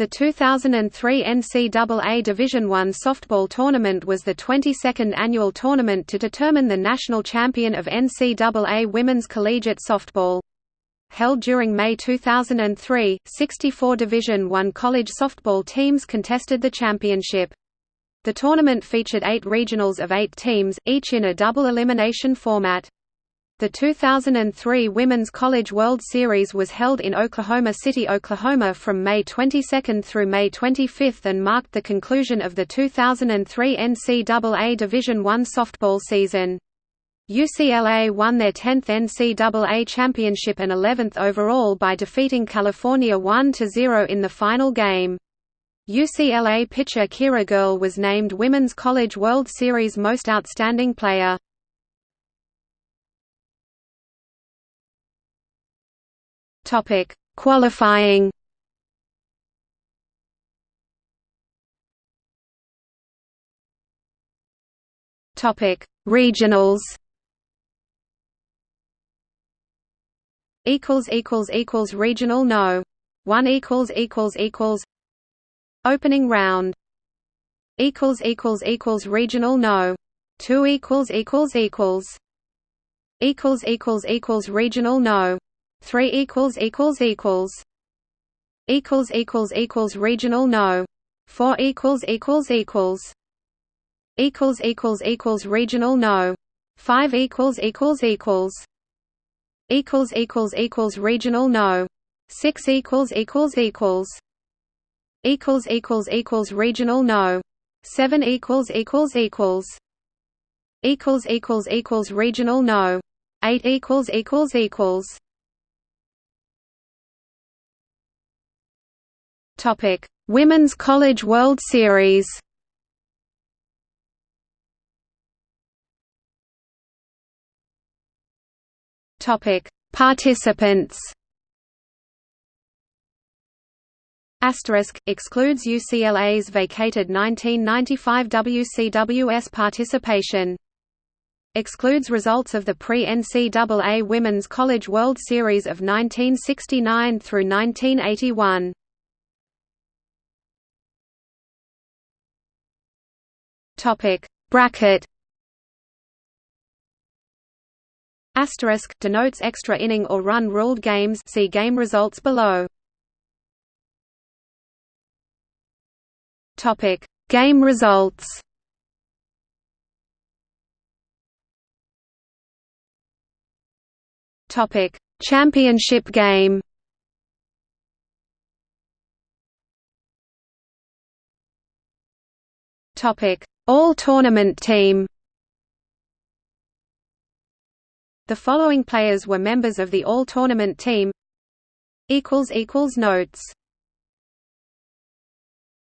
The 2003 NCAA Division I softball tournament was the 22nd annual tournament to determine the national champion of NCAA women's collegiate softball. Held during May 2003, 64 Division I college softball teams contested the championship. The tournament featured eight regionals of eight teams, each in a double elimination format. The 2003 Women's College World Series was held in Oklahoma City, Oklahoma from May 22 through May 25 and marked the conclusion of the 2003 NCAA Division I softball season. UCLA won their 10th NCAA championship and 11th overall by defeating California 1–0 in the final game. UCLA pitcher Keira Goerl was named Women's College World Series Most Outstanding Player. Topic: Qualifying. Topic: Regionals. Equals equals equals regional no. One equals equals equals. Opening round. Equals equals equals regional no. Two equals equals equals. Equals equals equals regional no. 3 equals equals equals equals equals equals regional no 4 equals equals equals equals equals equals regional no 5 equals equals equals equals equals equals regional no 6 equals equals equals equals equals equals regional no 7 equals equals equals equals equals equals regional no 8 equals equals equals Topic: Women's College World Series. Topic: Participants. Asterisk excludes UCLA's vacated 1995 WCWS participation. Excludes results of the pre-NCAA Women's College World Series of 1969 through 1981. Topic Bracket Asterisk denotes extra inning or run ruled games. See game results below. Topic Game results. Topic Championship game. Topic all-tournament team. The following players were members of the All-Tournament team. Notes